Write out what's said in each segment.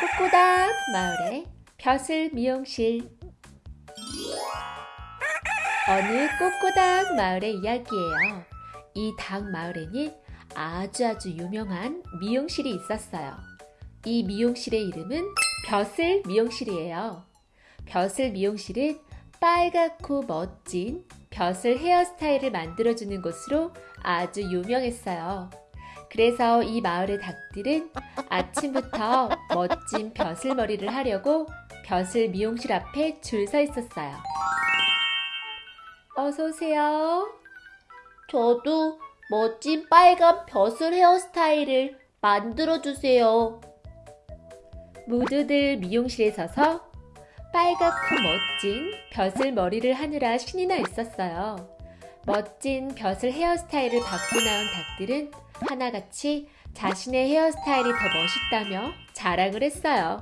꼬꼬닥 마을의 벼슬 미용실 어느 꼬꼬닥 마을의 이야기예요. 이 닭 마을에는 아주 아주 유명한 미용실이 있었어요. 이 미용실의 이름은 벼슬 미용실이에요. 벼슬 미용실은 빨갛고 멋진 벼슬 헤어스타일을 만들어주는 곳으로 아주 유명했어요. 그래서 이 마을의 닭들은 아침부터 멋진 벼슬머리를 하려고 벼슬 미용실 앞에 줄 서 있었어요. 어서오세요. 저도 멋진 빨간 벼슬 헤어스타일을 만들어주세요. 모두들 미용실에 서서 빨갛고 멋진 벼슬 머리를 하느라 신이 나 있었어요. 멋진 벼슬 헤어스타일을 받고 나온 닭들은 하나같이 자신의 헤어스타일이 더 멋있다며 자랑을 했어요.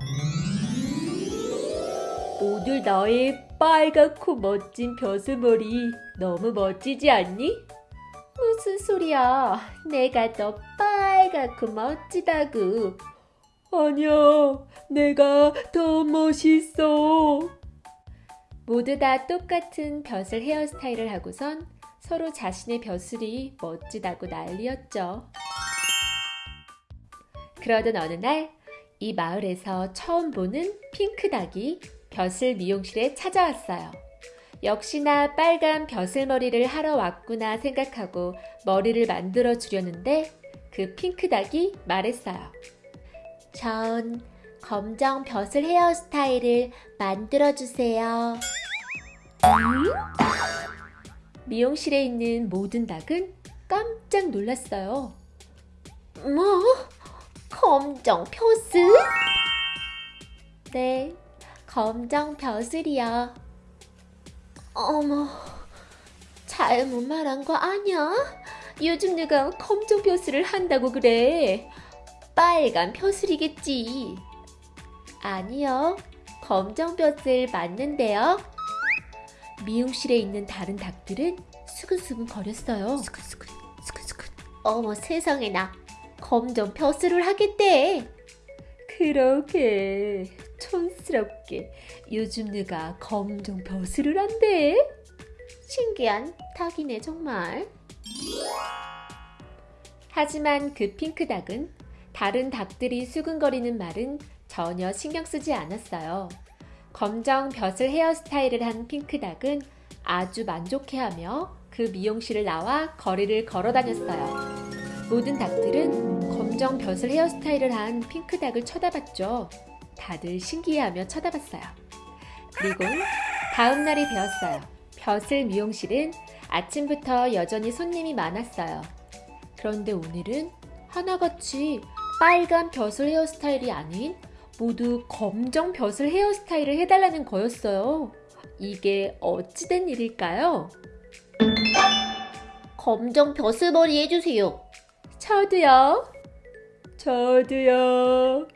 오늘 나의 빨갛고 멋진 벼슬머리 너무 멋지지 않니? 무슨 소리야. 내가 더 빨갛고 멋지다고. 아니야, 내가 더 멋있어. 모두 다 똑같은 벼슬 헤어스타일을 하고선 서로 자신의 벼슬이 멋지다고 난리였죠. 그러던 어느 날, 이 마을에서 처음 보는 핑크닭이 벼슬 미용실에 찾아왔어요. 역시나 빨간 벼슬머리를 하러 왔구나 생각하고 머리를 만들어 주려는데 그 핑크닭이 말했어요. 전 검정 벼슬 헤어스타일을 만들어 주세요. 미용실에 있는 모든 닭은 깜짝 놀랐어요. 뭐? 검정 벼슬? 네, 검정 벼슬이요. 어머, 잘못 말한 거 아니야? 요즘 누가 검정 벼슬을 한다고 그래? 빨간 벼슬이겠지. 아니요, 검정 벼슬 맞는데요. 미용실에 있는 다른 닭들은 수근수근 거렸어요. 스근스근, 스근스근. 어머 세상에나 검정 벼슬을 하겠대. 그러게 촌스럽게 요즘 누가 검정 벼슬을 한대? 신기한 닭이네 정말. 하지만 그 핑크 닭은 다른 닭들이 수근거리는 말은 전혀 신경 쓰지 않았어요. 검정 벼슬 헤어스타일을 한 핑크 닭은 아주 만족해하며 그 미용실을 나와 거리를 걸어 다녔어요. 모든 닭들은 검정 벼슬 헤어스타일을 한 핑크닭을 쳐다봤죠. 다들 신기해하며 쳐다봤어요. 그리고 다음 날이 되었어요. 벼슬 미용실은 아침부터 여전히 손님이 많았어요. 그런데 오늘은 하나같이 빨간 벼슬 헤어스타일이 아닌 모두 검정 벼슬 헤어스타일을 해달라는 거였어요. 이게 어찌된 일일까요? 검정 벼슬머리 해주세요. 저도요. 저도요.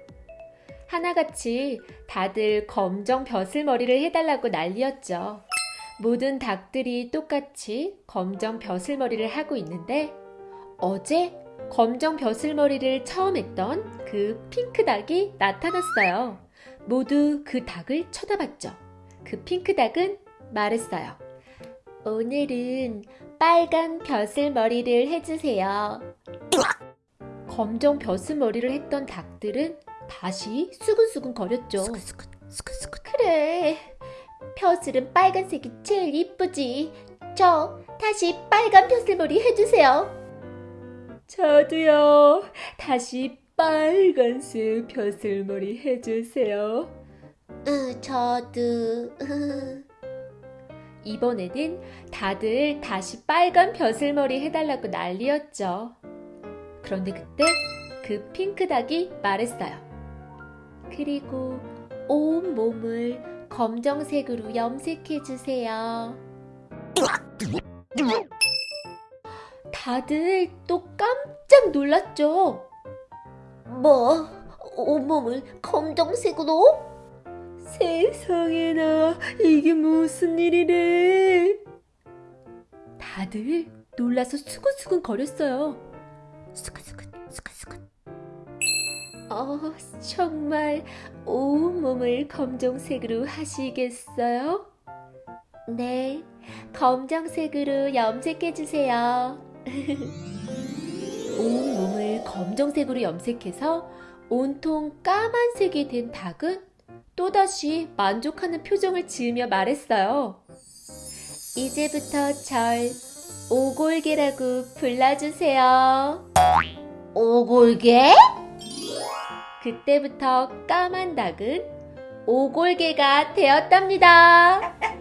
하나같이 다들 검정 벼슬머리를 해달라고 난리였죠. 모든 닭들이 똑같이 검정 벼슬머리를 하고 있는데 어제 검정 벼슬머리를 처음 했던 그 핑크 닭이 나타났어요. 모두 그 닭을 쳐다봤죠. 그 핑크 닭은 말했어요. 오늘은 빨간 벼슬머리를 해주세요. 검정 벼슬머리를 했던 닭들은 다시 수근수근 거렸죠. 스근스근, 스근스근. 그래, 벼슬은 빨간색이 제일 이쁘지. 저 다시 빨간 벼슬머리 해주세요. 저도요. 다시 빨간색 벼슬머리 해주세요. 으, 저도. 이번에는 다들 다시 빨간 벼슬머리 해달라고 난리였죠. 그런데 그때 그 핑크닭이 말했어요. 그리고 온 몸을 검정색으로 염색해주세요. 다들 또 깜짝 놀랐죠. 뭐? 온몸을 검정색으로? 세상에나 이게 무슨 일이래. 다들 놀라서 수근수근 거렸어요. 어, 정말 온몸을 검정색으로 하시겠어요? 네, 검정색으로 염색해주세요. 온몸을 검정색으로 염색해서 온통 까만색이 된 닭은 또다시 만족하는 표정을 지으며 말했어요. 이제부터 절 오골개라고 불러주세요. 오골개? 그때부터 까만 닭은 오골개가 되었답니다.